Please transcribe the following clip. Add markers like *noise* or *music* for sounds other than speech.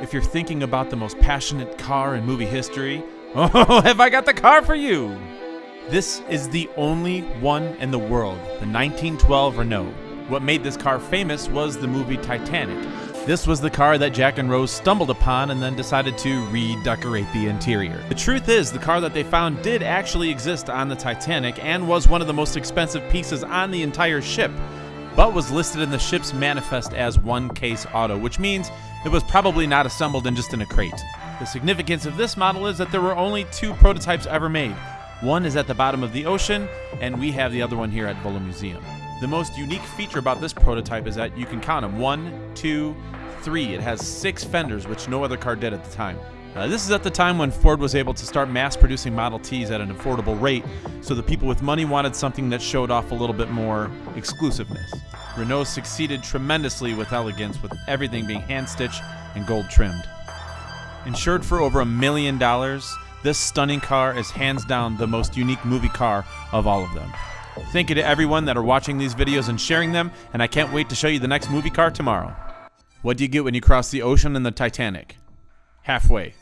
If you're thinking about the most passionate car in movie history, *laughs* oh, have I got the car for you! This is the only one in the world, the 1912 Renault. What made this car famous was the movie Titanic. This was the car that Jack and Rose stumbled upon and then decided to redecorate the interior. The truth is, the car that they found did actually exist on the Titanic and was one of the most expensive pieces on the entire ship, but was listed in the ship's manifest as one case auto, which means it was probably not assembled in just in a crate. The significance of this model is that there were only two prototypes ever made. One is at the bottom of the ocean, and we have the other one here at Volo Museum. The most unique feature about this prototype is that you can count them one, two, three. It has six fenders, which no other car did at the time. Uh, this is at the time when Ford was able to start mass producing Model Ts at an affordable rate, so the people with money wanted something that showed off a little bit more exclusiveness. Renault succeeded tremendously with elegance, with everything being hand stitched and gold trimmed. Insured for over a million dollars, this stunning car is hands down the most unique movie car of all of them. Thank you to everyone that are watching these videos and sharing them, and I can't wait to show you the next movie car tomorrow. What do you get when you cross the ocean in the Titanic? Halfway.